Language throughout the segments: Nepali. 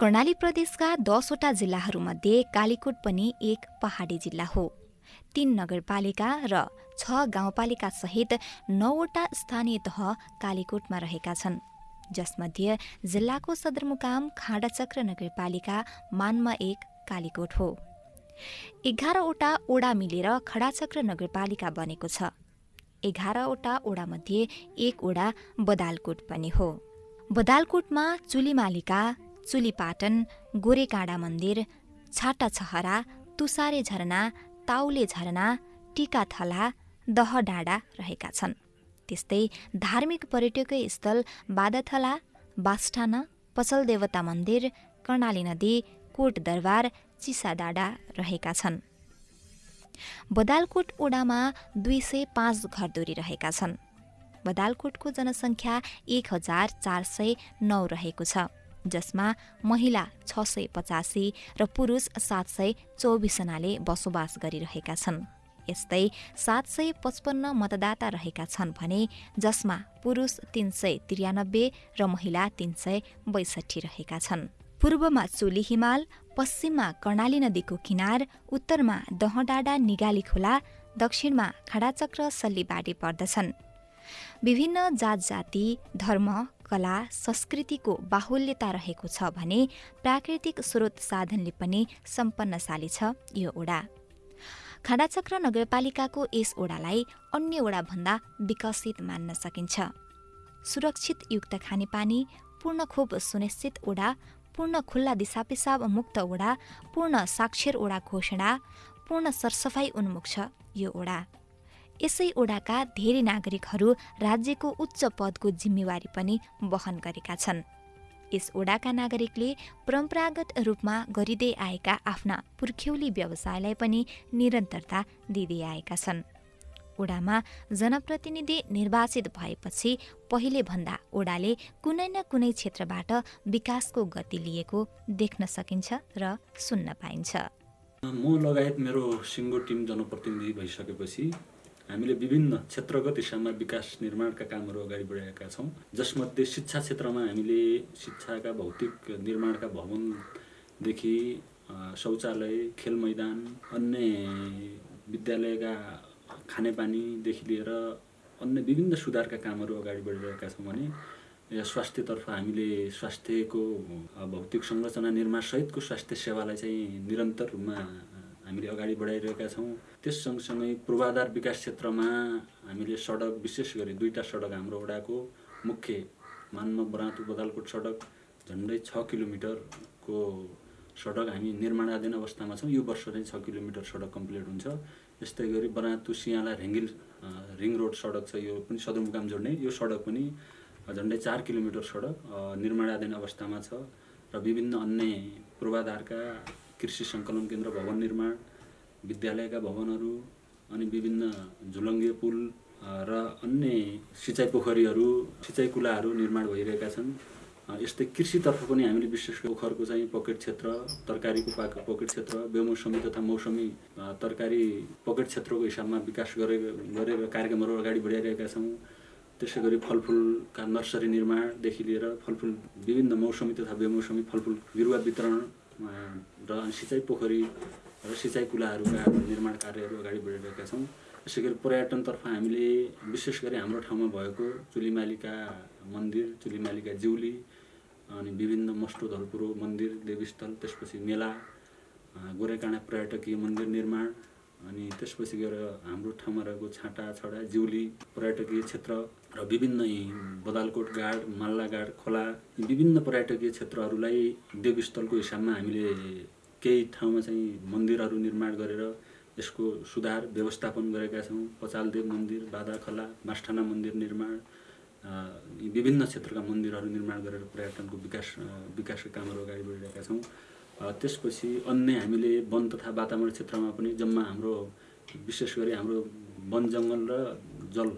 कर्णाली प्रदेशका दसवटा जिल्लाहरूमध्ये कालीकोट पनि एक पहाडी जिल्ला हो। तीन नगरपालिका र छ गाउँपालिका सहित नौवटा स्थानीय तह कालीकोटमा रहेका छन्। जसमध्ये जिल्लाको सदरमुकाम खाँडाचक्र नगरपालिका मानमा एक कालीकोट हो। एघारवटा ओडा मिलेर खडाचक्र नगरपालिका बनेको छ। एघारवटा ओडामध्ये एक ओडा बदालकोट पनि हो। बदालकोटमा चुलीमालिका चुलीपाटन गोरेकाँडा मन्दिर छाटा छहरा तुसारे झरना ताउले झरना टिकाथला दहडाँडा रहेका छन्। त्यस्तै धार्मिक पर्यटकीय स्थल बादाथला बास्ठाना पसल देवता मन्दिर कर्णाली नदी कोट दरबार चिसाडाँडा रहेका छन्। बदालकोट ओडामा दुई सय पाँच घरधुरी रहेका छन्। बदालकोटको जनसङ्ख्या एक हजार चार सय नौ रहेको छ। जसमा महिला छ सय पचासी र पुरुष सात सय चौबिसजनाले बसोबास गरिरहेका छन्। यस्तै सात सय पचपन्न मतदाता रहेका छन् भने जसमा पुरुष तिन सय त्रियानब्बे र महिला तिन सय बैसठी रहेका छन्। पूर्वमा चोली हिमाल पश्चिममा कर्णाली नदीको किनार उत्तरमा दहडाँडा निगाली खोला दक्षिणमा खाडाचक्र सल्लीबाडी पर्दछन्। विभिन्न जात जाति धर्म कला संस्कृतिको बाहुल्यता रहेको छ भने प्राकृतिक स्रोत साधनले पनि सम्पन्नशाली छ यो ओडा। खाडाचक्र नगरपालिकाको यस ओडालाई अन्य ओडाभन्दा विकसित मान्न सकिन्छ। सुरक्षित युक्त खानेपानी पूर्ण खोप सुनिश्चित ओडा पूर्ण खुल्ला दिसापिसाब मुक्त ओडा पूर्ण साक्षर ओडा घोषणा पूर्ण सरसफाई उन्मुख छ यो ओडा। यसै ओडाका धेरै नागरिकहरू राज्यको उच्च पदको जिम्मेवारी पनि वहन गरेका छन्। यस ओडाका नागरिकले परम्परागत रूपमा गरिँदै आएका आफ्ना पुर्ख्यौली व्यवसायलाई पनि निरन्तरता दिँदै आएका छन्। ओडामा जनप्रतिनिधि निर्वाचित भएपछि पहिले भन्दा ओडाले कुनै न कुनै क्षेत्रबाट विकासको गति लिएको देख्न सकिन्छ र सुन्न पाइन्छ। म लगायत मेरो सिङ्गो टिम जनप्रतिनिधि भइसकेपछि हामीले विभिन्न क्षेत्रगत हिसाबमा विकास निर्माणका कामहरू अगाडि बढाएका छौँ। जसमध्ये शिक्षा क्षेत्रमा हामीले शिक्षाका भौतिक निर्माणका भवनदेखि शौचालय खेल मैदान अन्य विद्यालयका खानेपानीदेखि लिएर अन्य विभिन्न सुधारका कामहरू अगाडि बढिरहेका छौँ भने स्वास्थ्यतर्फ हामीले स्वास्थ्यको भौतिक संरचना निर्माणसहितको स्वास्थ्य सेवालाई चाहिँ निरन्तर रूपमा हामीले अगाडि बढाइरहेका छौँ। त्यस सँगसँगै पूर्वाधार विकास क्षेत्रमा हामीले सडक विशेष गरी दुईवटा सडक हाम्रो वडाको मुख्य मानमा बरातु बदालकोट सडक झन्डै छ किलोमिटरको सडक हामी निर्माणाधीन अवस्थामा छौँ। यो वर्ष चाहिँ छ किलोमिटर सडक कम्प्लिट हुन्छ। यस्तै गरी बरातु सियाला रेङ्गिल रिङ रोड सडक छ। यो पनि सदरमुकाम जोड्ने। यो सडक पनि झन्डै चार किलोमिटर सडक निर्माणाधीन अवस्थामा छ। र विभिन्न अन्य पूर्वाधारका कृषि सङ्कलन केन्द्र भवन निर्माण विद्यालयका भवनहरू अनि विभिन्न झुलङ्गे पुल र अन्य सिँचाइ पोखरीहरू सिँचाइ कुलाहरू निर्माण भइरहेका छन्। यस्तै कृषितर्फ पनि हामीले विशेष पोखरको चाहिँ पकेट क्षेत्र तरकारीको पाक पकेट क्षेत्र बेमौसमी तथा मौसमी तरकारी पकेट क्षेत्रको हिसाबमा विकास गरे गरेर कार्यक्रमहरू अगाडि बढाइरहेका छौँ। त्यसै गरी फलफुलका नर्सरी निर्माणदेखि लिएर फलफुल विभिन्न मौसमी तथा बेमौसमी फलफुल बिरुवा वितरण र सिँचाइ पोखरी र सिँचाइ कुलाहरूका निर्माण कार्यहरू अगाडि बढिरहेका छौँ। यसै गरी पर्यटनतर्फ हामीले विशेष गरी हाम्रो ठाउँमा भएको चुलीमालिका मन्दिर चुलीमालिका जिउली अनि विभिन्न मस्टो धलपुरो मन्दिर देवीस्थल त्यसपछि मेला गोरेकाँडा पर्यटकीय मन्दिर निर्माण अनि त्यसपछि गएर हाम्रो ठाउँमा रहेको छाँटा छडा जिउली पर्यटकीय क्षेत्र र विभिन्न बदालकोट गाड माल्ला गाड खोला विभिन्न पर्यटकीय क्षेत्रहरूलाई देवीस्थलको हिसाबमा हामीले केही ठाउँमा चाहिँ मन्दिरहरू निर्माण गरेर यसको सुधार व्यवस्थापन गरेका छौँ। पचालदेव मन्दिर बादाखला मास्ठाना मन्दिर निर्माण विभिन्न क्षेत्रका मन्दिरहरू निर्माण गरेर पर्यटनको विकास विकासका कामहरू अगाडि बढिरहेका छौँ। त्यसपछि अन्य हामीले वन तथा वातावरण क्षेत्रमा पनि जम्मा हाम्रो विशेष गरी हाम्रो वन जङ्गल र जल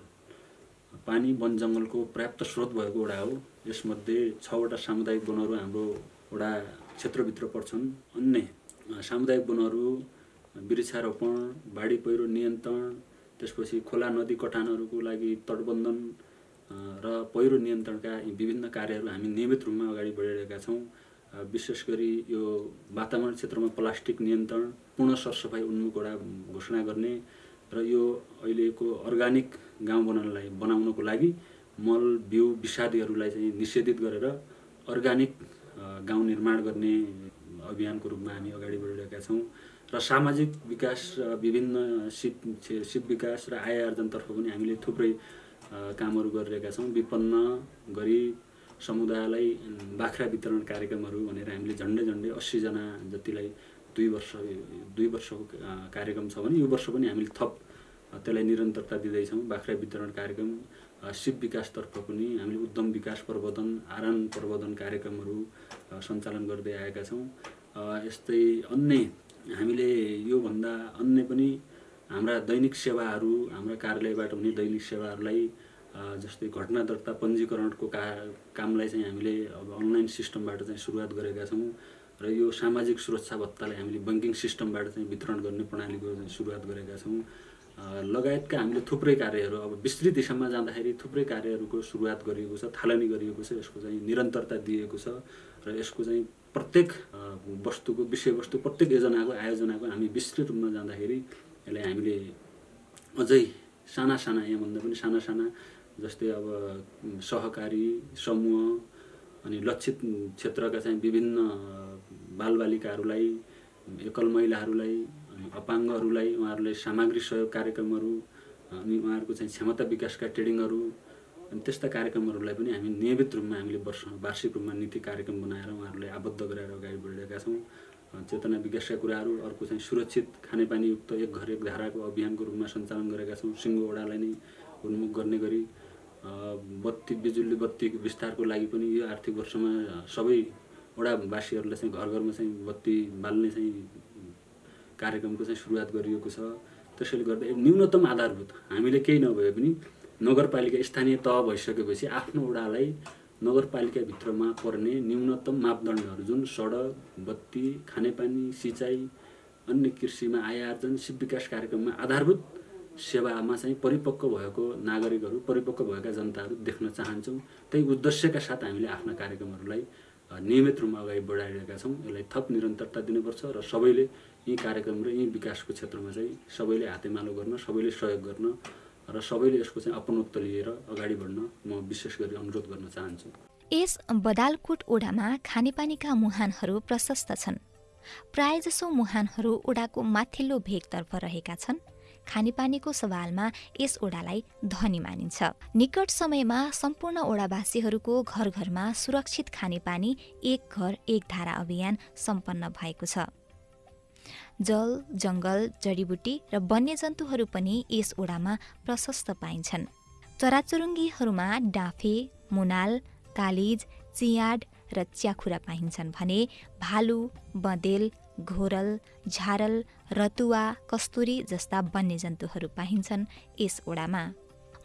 पानी वन जङ्गलको पर्याप्त स्रोत भएको वडा हो। यसमध्ये छवटा सामुदायिक वनहरू हाम्रो वडा क्षेत्रभित्र पर्छन्। अन्य सामुदायिक वनहरू वृक्षारोपण बाढी पहिरो नियन्त्रण त्यसपछि खोला नदी कटानहरूको लागि तटबन्धन र पहिरो नियन्त्रणका विभिन्न कार्यहरू हामी नियमित रूपमा अगाडि बढिरहेका छौँ। विशेष गरी यो वातावरण क्षेत्रमा प्लास्टिक नियन्त्रण पूर्ण सरसफाइ उन्मुख घोषणा गर्ने र यो अहिलेको अर्ग्यानिक गाउँ बनाउनलाई बनाउनको लागि मल बिउ विषादीहरूलाई चाहिँ निषेधित गरेर अर्ग्यानिक गाउँ निर्माण गर्ने अभियानको रूपमा हामी अगाडि बढिरहेका छौँ र सामाजिक विकास र विभिन्न सिप सिप विकास र आय आर्जनतर्फ पनि हामीले थुप्रै कामहरू गरिरहेका छौँ। विपन्न गरिब समुदायलाई बाख्रा वितरण कार्यक्रमहरू भनेर हामीले झन्डै झन्डै अस्सीजना जतिलाई दुई वर्ष दुई वर्षको कार्यक्रम छ भने यो वर्ष पनि हामीले थप त्यसलाई निरन्तरता दिँदैछौँ। बाख्रा वितरण कार्यक्रम सिप विकासतर्फ पनि हामीले उद्यम विकास प्रवर्धन आरान प्रवर्धन कार्यक्रमहरू सञ्चालन गर्दै आएका छौँ। यस्तै अन्य हामीले योभन्दा अन्य पनि हाम्रा दैनिक सेवाहरू हाम्रा कार्यालयबाट हुने दैनिक सेवाहरूलाई जस्तै घटना दर्ता पञ्जीकरणको का कामलाई चाहिँ हामीले अब अनलाइन सिस्टमबाट चाहिँ सुरुवात गरेका छौँ र यो सामाजिक सुरक्षा भत्तालाई हामीले ब्याङ्किङ सिस्टमबाट चाहिँ वितरण गर्ने प्रणालीको सुरुवात गरेका छौँ। लगायतका हामीले थुप्रै कार्यहरू अब विस्तृत दिशामा जाँदाखेरि थुप्रै कार्यहरूको सुरुवात गरिएको छ थालनी गरिएको छ यसको चाहिँ निरन्तरता दिएको छ र यसको चाहिँ प्रत्येक वस्तुको विषयवस्तु प्रत्येक योजनाको आयोजनाको हामी विस्तृत रूपमा जाँदाखेरि यसलाई हामीले अझै साना साना यहाँभन्दा पनि साना साना जस्तै अब सहकारी समूह अनि लक्षित क्षेत्रका चाहिँ विभिन्न बालबालिकाहरूलाई एकल महिलाहरूलाई अपाङ्गहरूलाई उहाँहरूलाई सामग्री सहयोग कार्यक्रमहरू अनि उहाँहरूको चाहिँ क्षमता विकासका ट्रेडिङहरू अनि त्यस्ता कार्यक्रमहरूलाई पनि हामी नियमित रूपमा हामीले वर्ष वार्षिक रूपमा नीति कार्यक्रम बनाएर उहाँहरूलाई आबद्ध गराएर अगाडि बढिरहेका छौँ। चेतना विकासका कुराहरू अर्को चाहिँ सुरक्षित खानेपानीयुक्त एक घर एक धाराको अभियानको रूपमा सञ्चालन गरेका छौँ सिङ्गो वडालाई नै उन्मुख गर्ने गरी। बत्ती बिजुली बत्ती विस्तारको लागि पनि यो आर्थिक वर्षमा सबै वडावासीहरूलाई चाहिँ घर घरमा चाहिँ बत्ती बाल्ने चाहिँ कार्यक्रमको चाहिँ सुरुवात गरिएको छ। त्यसैले गर्दा न्यूनतम आधारभूत हामीले केही नभए पनि नगरपालिका स्थानीय तह भइसकेपछि आफ्नो वडालाई नगरपालिकाभित्रमा पर्ने न्यूनतम मापदण्डहरू जुन सडक बत्ती खानेपानी सिँचाइ अन्य कृषिमा आय आर्जन सिप विकास कार्यक्रममा आधारभूत सेवामा चाहिँ परिपक्व भएको नागरिकहरू परिपक्व भएका जनताहरू देख्न चाहन्छौँ। त्यही उद्देश्यका साथ हामीले आफ्ना कार्यक्रमहरूलाई नियमित रूपमा अगाडि बढाइरहेका छौँ। यसलाई थप निरन्तरता दिनुपर्छ र सबैले यी कार्यक्रम र यी विकासको क्षेत्रमा चाहिँ सबैले हातेमालो गर्न सबैले सहयोग गर्न र सबैले यसको चाहिँ अपनत्व लिएर अगाडि बढ्न म विशेष गरी अनुरोध गर्न चाहन्छु। यस बदालकोट ओडामा खानेपानीका मुहानहरू प्रशस्त छन्। प्रायजसो मुहानहरू ओडाको माथिल्लो भेगतर्फ रहेका छन्। खानेपानीको सवालमा यस ओडालाई धनी मानिन्छ। निकट समयमा सम्पूर्ण ओडावासीहरूको घर घरमा सुरक्षित खानेपानी एक घर एक धारा अभियान सम्पन्न भएको छ। जल जङ्गल जडीबुटी र वन्यजन्तुहरू पनि यस ओडामा प्रशस्त पाइन्छन्। चराचुरुङ्गीहरूमा डाँफे मुनाल कालिज चियाड र च्याखुरा पाइन्छन् भने भालु बँदेल घोरल झारल रतुवा कस्तुरी जस्ता वन्यजन्तुहरू पाइन्छन् यस ओडामा।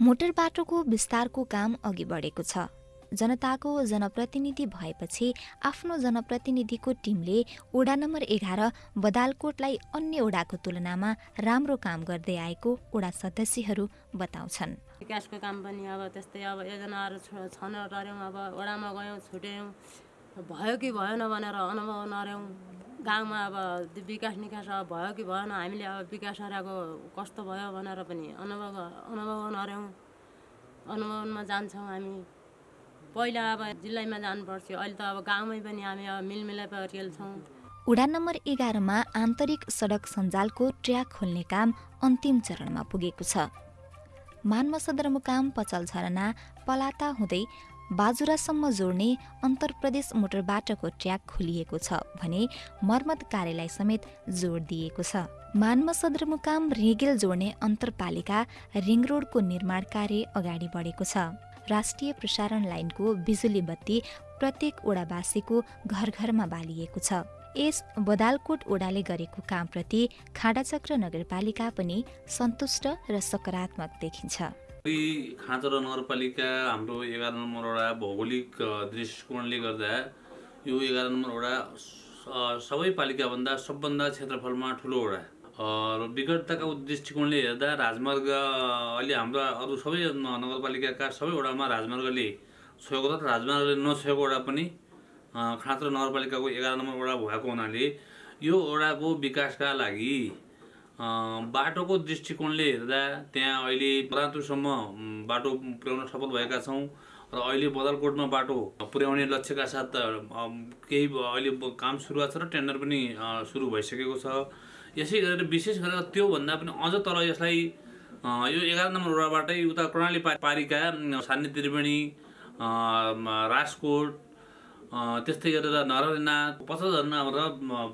मोटर बाटोको विस्तारको काम अघि बढेको छ। जनताको जनप्रतिनिधि भएपछि आफ्नो जनप्रतिनिधिको टिमले ओडा नम्बर एघार बदालकोटलाई अन्य ओडाको तुलनामा राम्रो काम गर्दै आएको ओडा सदस्यहरू बताउँछन्। विकासको काम पनि अब त्यस्तै अब योजनाहरू छन टऱ्यौँ अब ओडामा गयौँ छुट्यौँ भयो कि भएन भनेर अनुभव नर्यौँ गाउँमा अब विकास निकास अब भयो कि भएन हामीले अब विकास हराएको कस्तो भयो भनेर पनि अनुभव अनुभव नर्यौँ अनुभवमा जान्छौँ हामी। पहिला अब जिल्लामा जानुपर्थ्यो। अहिले त अब गाउँमै पनि हामी अब मिलमिलाप खेल्छौँ। उडान नम्बर एघारमा आन्तरिक सडक सञ्जालको ट्र्याक खोल्ने काम अन्तिम चरणमा पुगेको छ। मान्म सदरमुकाम पचल झरना पलाता हुँदै बाजुरासम्म जोड्ने अन्तर्प्रदेश मोटर बाटोको ट्र्याक खोलिएको छ भने मर्मत कार्यालय समेत जोड दिएको छ। मान्म सदरमुकाम रेगेल जोड्ने अन्तरपालिका रिङ रोडको निर्माण कार्य अगाडि बढेको छ। राष्ट्रिय प्रसारण लाइनको बिजुली बत्ती प्रत्येक ओडावासीको घर घरमा बालिएको छ। यस बदालकोट ओडाले गरेको कामप्रति खाडाचक्र नगरपालिका पनि सन्तुष्ट र सकारात्मक देखिन्छ। खाँचर नगरपालिका हाम्रो एघार नम्बर वडा भौगोलिक दृष्टिकोणले गर्दा यो एघार नम्बर वडा सबै पालिकाभन्दा सबभन्दा क्षेत्रफलमा ठुलो वडा र विकटताका दृष्टिकोणले हेर्दा राजमार्ग अहिले हाम्रो अरू सबै नगरपालिकाका सबै वडामा राजमार्गले छोएको छ राजमार्गले वडा पनि खाँचो नगरपालिकाको एघार नम्बर वडा भएको हुनाले यो वडाको विकासका लागि बाटोको दृष्टिकोणले हेर्दा त्यहाँ अहिले बरातुसम्म म, बाटो पुर्याउन सफल भएका छौँ र अहिले बदलकोटमा बाटो पुर्याउने लक्ष्यका साथ केही अहिले काम सुरुवात छ र टेन्डर पनि सुरु भइसकेको छ। यसै गरेर विशेष गरेर त्योभन्दा पनि अझ तल यसलाई यो एघार नम्बर वडाबाटै उता कर्णाली पारिका म, सान्ने त्रिवेणी राजकोट त्यस्तै गरेर नरना पचझरना र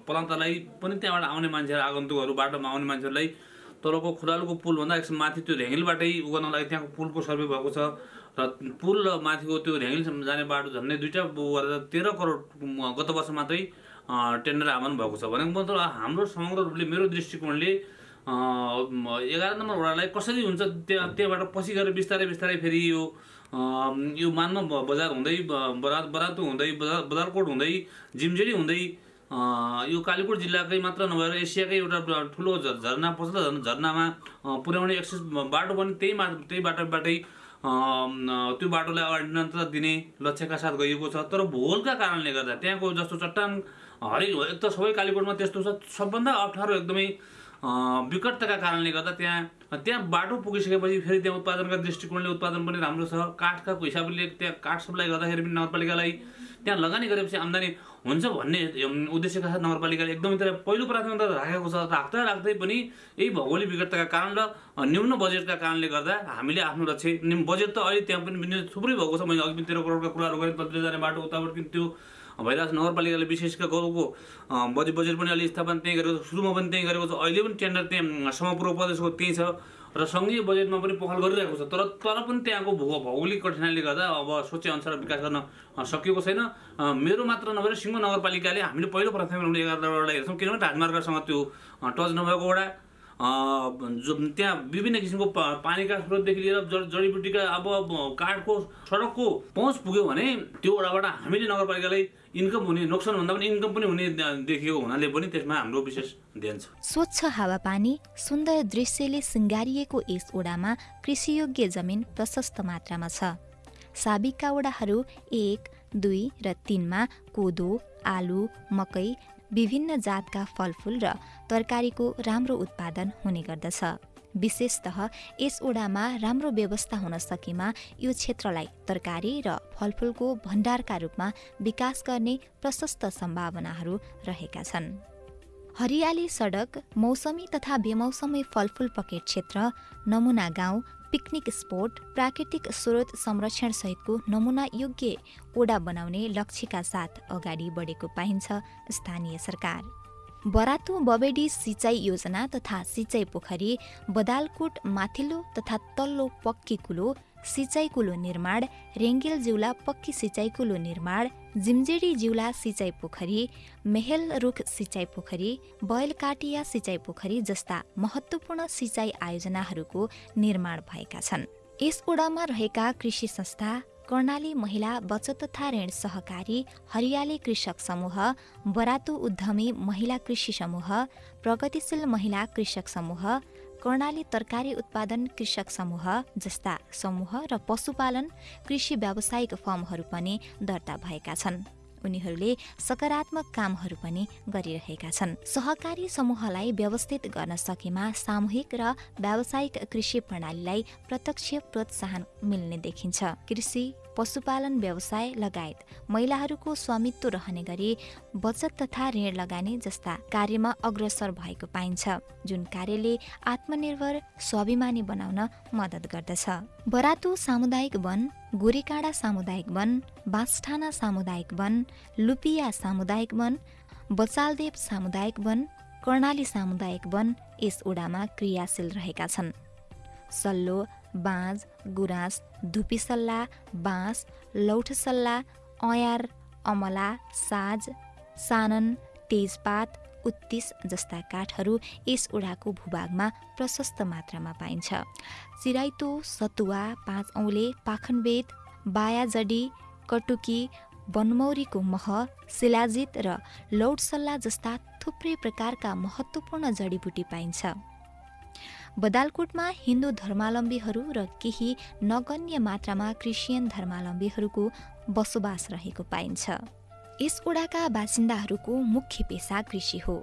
पलान्तलाई पनि त्यहाँबाट आउने मान्छेहरू आगन्तुकहरू बाटोमा आउने मान्छेहरूलाई तलको खुलालको पुलभन्दा एकछिन माथि त्यो ढ्याङ्गिलबाटै उ लागि त्यहाँको पुलको सर्वे भएको छ। र पुल र माथिको त्यो ढ्याङ्गिलसम्म जाने बाटो झन्डै दुईवटा गरेर तेह्र करोड गत वर्ष मात्रै टेन्डर आह्वान भएको छ। भनेको मतलब हाम्रो समग्र रूपले मेरो दृष्टिकोणले एघार नम्बर वडालाई कसरी हुन्छ त्यहाँ त्यहाँबाट पछि गएर बिस्तारै बिस्तारै फेरि यो यो मानमा बजार हुँदै ब- बरा बरातु हुँदै बजार बजारकोट हुँदै जिमजेडी हुँदै यो कालीकोट जिल्लाकै मात्र नभएर एसियाकै एउटा ठुलो झरना पछिल्लो झर- झरनामा पुर्याउने एक्सेस बाटो पनि त्यही मा त्यही बाटोबाटै त्यो बाटोलाई अगाडि निरन्तरता दिने लक्ष्यका साथ गइएको छ। तर भूगोलका कारणले गर्दा त्यहाँको जस्तो चट्टान हरेक एक त सबै कालीकोटमा त्यस्तो छ। सबभन्दा अप्ठ्यारो एकदमै विकटताका कारणले गर्दा त्यहाँ त्यहाँ बाटो पुगिसकेपछि फेरि त्यहाँ उत्पादनका दृष्टिकोणले उत्पादन पनि राम्रो छ। काठका हिसाबले त्यहाँ काठ सप्लाई गर्दाखेरि पनि नगरपालिकालाई त्यहाँ लगानी गरेपछि आम्दानी हुन्छ भन्ने उद्देश्यका साथ नगरपालिकाले एकदमै त्यसलाई पहिलो प्राथमिकता राखेको छ। राख्दा राख्दै पनि यही भौगोलिक विकटताका कारण र अ, न्यून बजेटका कारणले गर्दा हामीले आफ्नो लक्ष्य बजेट त अहिले त्यहाँ पनि थुप्रै भएको छ। मैले अघि पनि तेह्र करोडका कुराहरू गरेँ तल्तिर जाने बाटो उताबाट त्यो भइरहेको छ नगरपालिकाले विशेष गाउँको बजेट बजेट पनि अलि स्थापना त्यहीँ गरेको छ सुरुमा पनि त्यहीँ गरेको छ अहिले पनि टेन्डर त्यहाँ समपूर्व प्रदेशको त्यहीँ छ र सङ्घीय बजेटमा पनि पहल गरिरहेको छ तर तर पनि त्यहाँको भू भौगोलिक कठिनाइले गर्दा अब सोचे अनुसार विकास गर्न सकिएको छैन। मेरो मात्र नभएर सिङ्गो नगरपालिकाले हामीले पहिलो प्राथमिकता एघार वडा हेर्छौँ किनभने राजमार्गसँग त्यो टच नभएको वडा जो त्यहाँ विभिन्न किसिमको पानीका स्रोतदेखि लिएर जड जडीबुटीका अब काठको सडकको पहुँच पुग्यो भने त्यो वडाबाट हामीले नगरपालिकालाई इन्कम हुने नोक्सान भन्दा पनि इन्कम पनि हुने देखिएको हुनाले पनि त्यसमा हाम्रो विशेष ध्यान छ। स्वच्छ हावापानी सुन्दर दृश्यले सिँगारिएको यस ओडामा कृषियोग्य जमिन प्रशस्त मात्रामा छ। साबिकका ओडाहरू एक दुई र तिनमा कोदो आलु मकै विभिन्न जातका फलफुल र तरकारीको राम्रो उत्पादन हुने गर्दछ। विशेषतः यस ओडामा राम्रो व्यवस्था हुन सकेमा यो क्षेत्रलाई तरकारी र फलफुलको भण्डारका रूपमा विकास गर्ने प्रशस्त सम्भावनाहरू रहेका छन्। हरियाली सडक मौसमी तथा बेमौसमी फलफुल पकेट क्षेत्र नमुना गाउँ पिकनिक स्पोट प्राकृतिक स्रोत संरक्षण सहितको नमुना योग्य ओडा बनाउने लक्ष्यका साथ अगाडि बढेको पाइन्छ स्थानीय सरकार। बरातु बबेडी सिँचाइ योजना तथा सिँचाइ पोखरी बदालकोट माथिल्लो तथा तल्लो पक्की कुलो सिँचाइ कुलो निर्माण रेङ्गेल जिउला पक्की सिँचाइ कुलो निर्माण जिम्जेडी जिउला सिँचाइ पोखरी मेहेल रुख सिँचाइ पोखरी बैलकाटिया सिँचाइ पोखरी जस्ता महत्त्वपूर्ण सिँचाइ आयोजनाहरूको निर्माण भएका छन्। यस ओडामा रहेका कृषि संस्था कर्णाली महिला बचत तथा ऋण सहकारी हरियाली कृषक समूह बरातु उद्यमी महिला कृषि समूह प्रगतिशील महिला कृषक समूह कर्णाली तरकारी उत्पादन कृषक समूह जस्ता समूह र पशुपालन कृषि व्यावसायिक फर्महरू पनि दर्ता भएका छन्। उनीहरूले सकारात्मक कामहरू पनि गरिरहेका छन्। सहकारी समूहलाई व्यवस्थित गर्न सकेमा सामूहिक र व्यावसायिक कृषि प्रणालीलाई प्रत्यक्ष प्रोत्साहन मिल्ने देखिन्छ। कृषि पशुपालन व्यवसाय लगायत महिलाहरूको स्वामित्व रहने गरी बचत तथा ऋण लगानी जस्ता कार्यमा अग्रसर भएको पाइन्छ जुन कार्यले आत्मनिर्भर स्वाभिमानी बनाउन मद्दत गर्दछ। बरातु सामुदायिक वन गोरेकाँडा सामुदायिक वन बाँसठाना सामुदायिक वन लुपिया सामुदायिक वन बचालदेव सामुदायिक वन कर्णाली सामुदायिक वन यस ओडामा क्रियाशील रहेका छन्। सल्लो बाँझ गुराँस धुपीसल्ला बाँस लौठसल्ला अयार अमला साज सानन तेजपात उत्तिस जस्ता काठहरू यस ओडाको भूभागमा प्रशस्त मात्रामा पाइन्छ। चिराइतो सतुवा पाँच औले पाखनबेद बायाजडी कटुकी बनमौरीको मह शिलाजित र लौटसल्ला जस्ता थुप्रै प्रकारका महत्त्वपूर्ण जडीबुटी पाइन्छ। बदालकोटमा हिन्दू धर्मावलम्बीहरू र केही नगण्य मात्रामा क्रिस्चियन धर्मावलम्बीहरूको बसोबास रहेको पाइन्छ। यस ओडाका बासिन्दाहरूको मुख्य पेसा कृषि हो।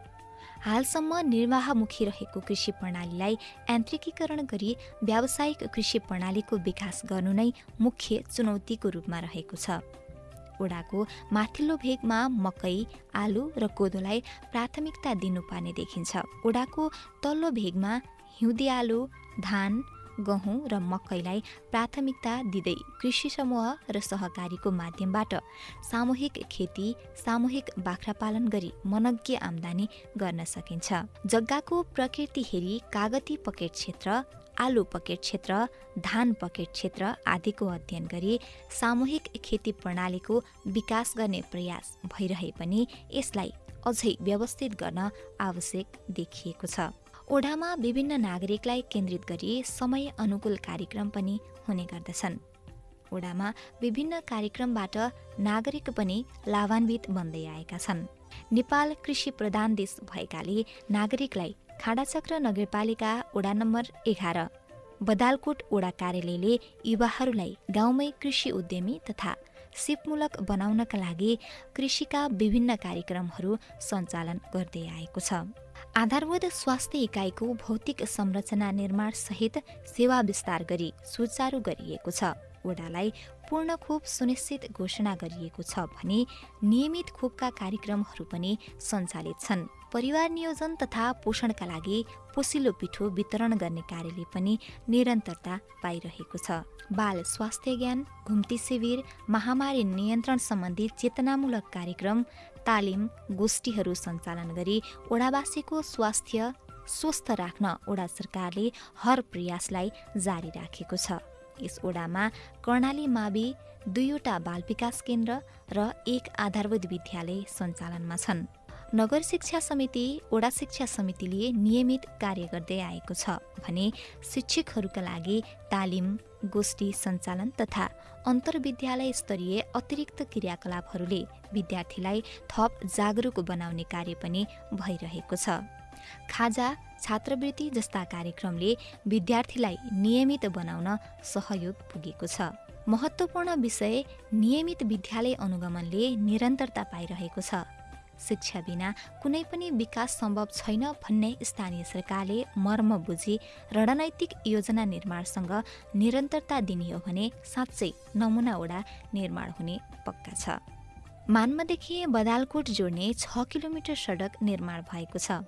हालसम्म निर्वाहमुखी रहेको कृषि प्रणालीलाई यान्त्रिकीकरण गरी व्यावसायिक कृषि प्रणालीको विकास गर्नु नै मुख्य चुनौतीको रूपमा रहेको छ। ओडाको माथिल्लो भेगमा मकै आलु र कोदोलाई प्राथमिकता दिनुपर्ने देखिन्छ। ओडाको तल्लो भेगमा हिउँदी आलु धान गहुँ र मकैलाई प्राथमिकता दिँदै कृषि समूह र सहकारीको माध्यमबाट सामूहिक खेती सामूहिक बाख्रा पालन गरी मनज्ञ आम्दानी गर्न सकिन्छ। जग्गाको प्रकृति हेरी कागती पकेट क्षेत्र आलु पकेट क्षेत्र धान पकेट क्षेत्र आदिको अध्ययन गरी सामूहिक खेती प्रणालीको विकास गर्ने प्रयास भइरहे पनि यसलाई अझै व्यवस्थित गर्न आवश्यक देखिएको छ। ओडामा विभिन्न नागरिकलाई केन्द्रित गरी समय अनुकूल कार्यक्रम पनि हुने गर्दछन्। ओडामा विभिन्न कार्यक्रमबाट नागरिक पनि लाभान्वित बन्दै आएका छन्। नेपाल कृषि प्रधान देश भएकाले नागरिकलाई खाडाचक्र नगरपालिका ओडा नम्बर एघार बदालकोट ओडा कार्यालयले युवाहरूलाई गाउँमै कृषि उद्यमी तथा सिपमूलक बनाउनका लागि कृषिका विभिन्न कार्यक्रमहरू सञ्चालन गर्दै आएको छ। आधारभूत स्वास्थ्य इकाइको भौतिक संरचना निर्माण सहित सेवा विस्तार गरी सुचारू गरिएको छ। वडालाई पूर्ण खोप सुनिश्चित घोषणा गरिएको छ भने नियमित खोपका कार्यक्रमहरू पनि सञ्चालित छन्। परिवार नियोजन तथा पोषणका लागि पोसिलो पिठो वितरण गर्ने कार्यले पनि निरन्तरता पाइरहेको छ। बाल स्वास्थ्य ज्ञान घुम्ती शिविर महामारी नियन्त्रण सम्बन्धी चेतनामूलक कार्यक्रम तालिम गोष्ठीहरू सञ्चालन गरी ओडावासीको स्वास्थ्य स्वस्थ राख्न ओडा सरकारले हर प्रयासलाई जारी राखेको छ। यस ओडामा कर्णाली मावि दुईवटा बाल विकास केन्द्र र एक आधारभूत विद्यालय सञ्चालनमा छन्। नगर शिक्षा समिति ओडा शिक्षा समितिले नियमित कार्य गर्दै आएको छ भने शिक्षकहरूका लागि तालिम गोष्ठी सञ्चालन तथा अन्तर्विद्यालय स्तरीय अतिरिक्त क्रियाकलापहरूले विद्यार्थीलाई थप जागरुक बनाउने कार्य पनि भइरहेको छ। खाजा छात्रवृत्ति जस्ता कार्यक्रमले विद्यार्थीलाई नियमित बनाउन सहयोग पुगेको छ। महत्त्वपूर्ण विषय नियमित विद्यालय अनुगमनले निरन्तरता पाइरहेको छ। शिक्षा बिना कुनै पनि विकास सम्भव छैन भन्ने स्थानीय सरकारले मर्म बुझी रणनैतिक योजना निर्माणसँग निरन्तरता दिने हो भने साँच्चै नमुना ओडा निर्माण हुने पक्का छ। मान्मदेखि बदालकोट जोड्ने छ किलोमिटर सडक निर्माण भएको छ।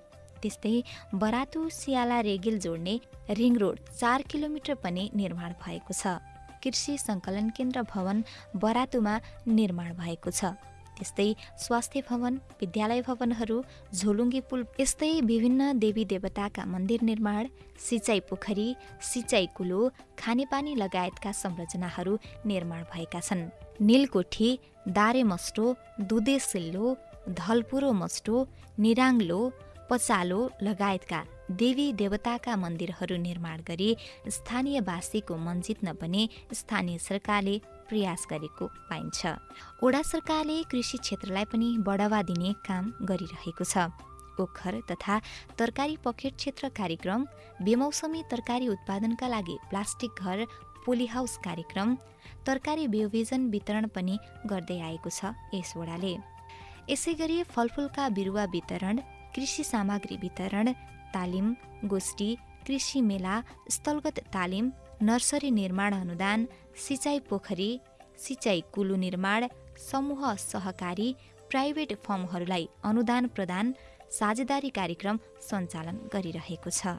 त्यस्तै बरातु सियाला रेगिल जोड्ने रिङ रोड चार किलोमिटर पनि निर्माण भएको छ। कृषि सङ्कलन केन्द्र भवन बरातुमा निर्माण भएको छ। त्यस्तै स्वास्थ्य भवन विद्यालय भवनहरू झोलुङ्गे पुल यस्तै विभिन्न देवी देवताका मन्दिर निर्माण सिँचाइ पोखरी सिँचाइ कुलो खानेपानी लगायतका संरचनाहरू निर्माण भएका छन्। निलकोठी दारे मस्टो दुधे सिल्लो धलपुरो मस्टो निराङ्लो पचालो लगायतका देवी देवताका मन्दिरहरू निर्माण गरी स्थानीयवासीको मन जित्न पनि स्थानीय सरकारले प्रयास गरेको पाइन्छ। ओडा सरकारले कृषि क्षेत्रलाई पनि बढावा दिने काम गरिरहेको छ। ओखर तथा तरकारी पकेट क्षेत्र कार्यक्रम बेमौसमी तरकारी उत्पादनका लागि प्लास्टिक घर पोली हाउस कार्यक्रम तरकारी बियोबिजन वितरण पनि गर्दै आएको छ यस वडाले यसै गरी फलफुलका बिरुवा वितरण कृषि सामग्री वितरण तालिम गोष्ठी कृषि मेला स्थलगत तालिम नर्सरी निर्माण अनुदान सिँचाइ पोखरी सिँचाइ कुलु निर्माण समूह सहकारी प्राइभेट फर्महरूलाई अनुदान प्रदान साझेदारी कार्यक्रम सञ्चालन गरिरहेको छ।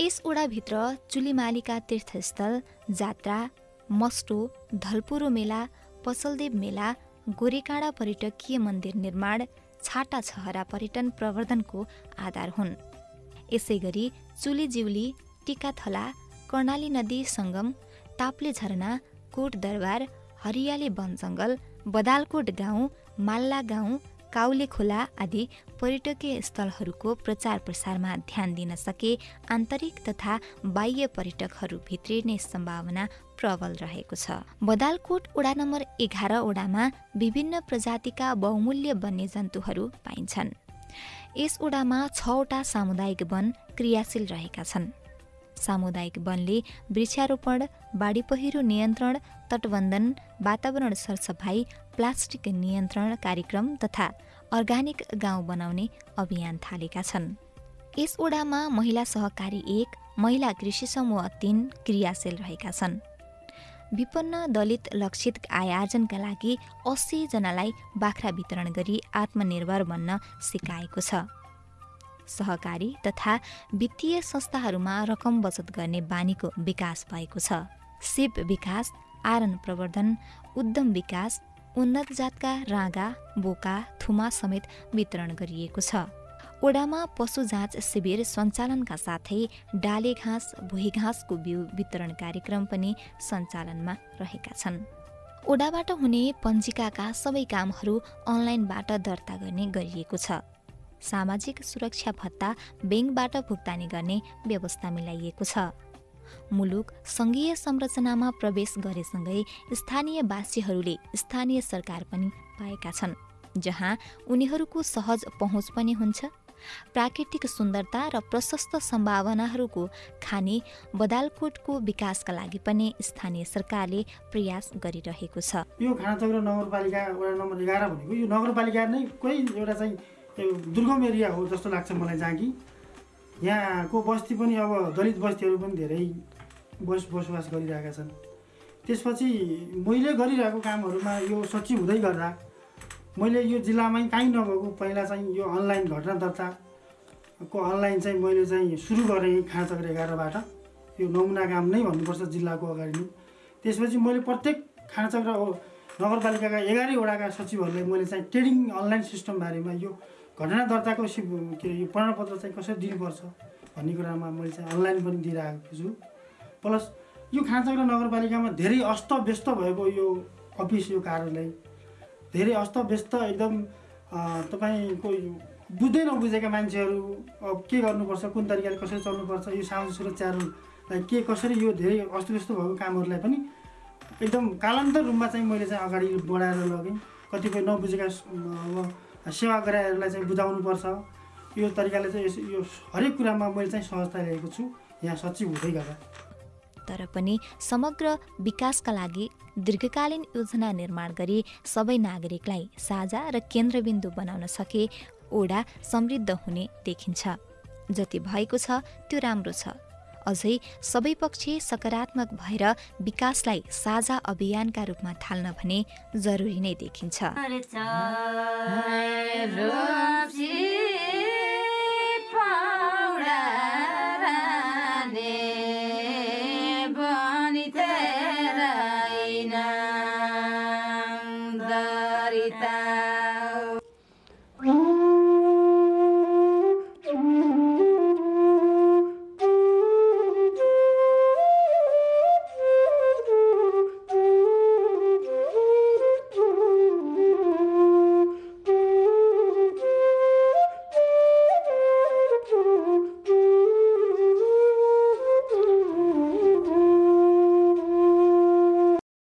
यस ओडाभित्र चुलीमालीका तीर्थस्थल जात्रा मस्टो धलपुरो मेला पसलदेव मेला गोरेकाँडा पर्यटकीय मन्दिर निर्माण छाटा छहरा पर्यटन प्रवर्धनको आधार हुन्। यसै गरी चुली जिउली टिकाथला कर्णाली नदी सङ्गम ताप्ले झरना कोट दरबार हरियाली वन जङ्गल बदालकोट गाउँ माल्ला गाउँ काउले खोला आदि पर्यटकीय स्थलहरूको प्रचार प्रसारमा ध्यान दिन सके आन्तरिक तथा बाह्य पर्यटकहरू भित्रिने सम्भावना प्रबल रहेको छ। बदालकोट ओडा नम्बर एघार ओडामा विभिन्न प्रजातिका बहुमूल्य वन्यजन्तुहरू पाइन्छन्। यस ओडामा छवटा सामुदायिक वन क्रियाशील रहेका छन्। सामुदायिक वनले वृक्षारोपण बाढी पहिरो नियन्त्रण तटबन्धन वातावरण सरसफाई प्लास्टिक नियन्त्रण कार्यक्रम तथा अर्ग्यानिक गाउँ बनाउने अभियान थालेका छन्। यस ओडामा महिला सहकारी एक महिला कृषि समूह तीन क्रियाशील रहेका छन्। विपन्न दलित लक्षित आय आर्जनका लागि अस्सीजनालाई बाख्रा वितरण गरी आत्मनिर्भर बन्न सिकाएको छ। सहकारी तथा वित्तीय संस्थाहरूमा रकम बचत गर्ने बानीको विकास भएको छ। सिप विकास आरन प्रवर्धन उद्यम विकास उन्नत जातका राँगा बोका थुमा समेत वितरण गरिएको छ। ओडामा पशु जाँच शिविर सञ्चालनका साथै डाले घाँस भुइँ घाँसको बिउ वितरण कार्यक्रम पनि सञ्चालनमा रहेका छन्। ओडाबाट हुने पञ्जिकाका सबै कामहरू अनलाइनबाट दर्ता गर्ने गरिएको छ। सामाजिक सुरक्षा भत्ता ब्याङ्कबाट भुक्तानी गर्ने व्यवस्था मिलाइएको छ। मुलुक सङ्घीय संरचनामा प्रवेश गरेसँगै स्थानीयवासीहरूले स्थानीय सरकार पनि पाएका छन् जहाँ उनीहरूको सहज पहुँच पनि हुन्छ। प्राकृतिक सुन्दरता र प्रशस्त सम्भावनाहरूको खाने बदालकोटको विकासका लागि पनि स्थानीय सरकारले प्रयास गरिरहेको छ। यो खानाचौरा नगरपालिका वडा नम्बर एघार भनेको यो नगरपालिका नै कोही एउटा चाहिँ दुर्गम एरिया हो जस्तो लाग्छ मलाई जहाँ कि यहाँको बस्ती पनि अब दलित बस्तीहरू पनि धेरै बस बसोबास गरिरहेका छन्। त्यसपछि मैले गरिरहेको कामहरूमा यो सचिव हुँदै गर्दा मैले यो जिल्लामै काहीँ नभएको पहिला चाहिँ यो अनलाइन घटना दर्ताको अनलाइन चाहिँ मैले चाहिँ सुरु गरेँ खाँचक्र एघारबाट यो नमुना काम नै भन्नुपर्छ जिल्लाको अगाडि नै। त्यसपछि मैले प्रत्येक खाँचक्र नगरपालिकाका एघारैवटाका सचिवहरूलाई मैले चाहिँ ट्रेडिङ अनलाइन सिस्टम बारेमा यो घटना दर्ताको के अरे यो प्रमाणपत्र चाहिँ कसरी दिनुपर्छ भन्ने कुरामा मैले चाहिँ अनलाइन पनि दिइरहेको छु। प्लस यो खाँचक्र नगरपालिकामा धेरै अस्तव्यस्त भएको यो अफिस यो कार्यालय। धेरै अस्तव्यस्त एकदम तपाईँको बुझ्दै नबुझेका मान्छेहरू अब के गर्नुपर्छ कुन तरिकाले कसरी चल्नुपर्छ यो सामाजिक सुरक्षाहरूलाई के कसरी यो धेरै अस्तव्यस्त भएको कामहरूलाई पनि एकदम कालान्तर रूपमा चाहिँ मैले चाहिँ अगाडि बढाएर लगेँ। कतिपय नबुझेका सेवा गराइहरूलाई चाहिँ बुझाउनुपर्छ यो तरिकाले चाहिँ यो हरेक कुरामा मैले चाहिँ सहजता ल्याएको छु। यहाँ सचिव हुँदै गर्दा। तर पनि समग्र विकासका लागि दीर्घकालीन योजना निर्माण गरी सबै नागरिकलाई साझा र केन्द्रबिन्दु बनाउन सके ओडा समृद्ध हुने देखिन्छ। जति भएको छ त्यो राम्रो छ। अझै सबै पक्ष सकारात्मक भएर विकासलाई साझा अभियानका रूपमा थाल्न भने जरुरी नै देखिन्छ।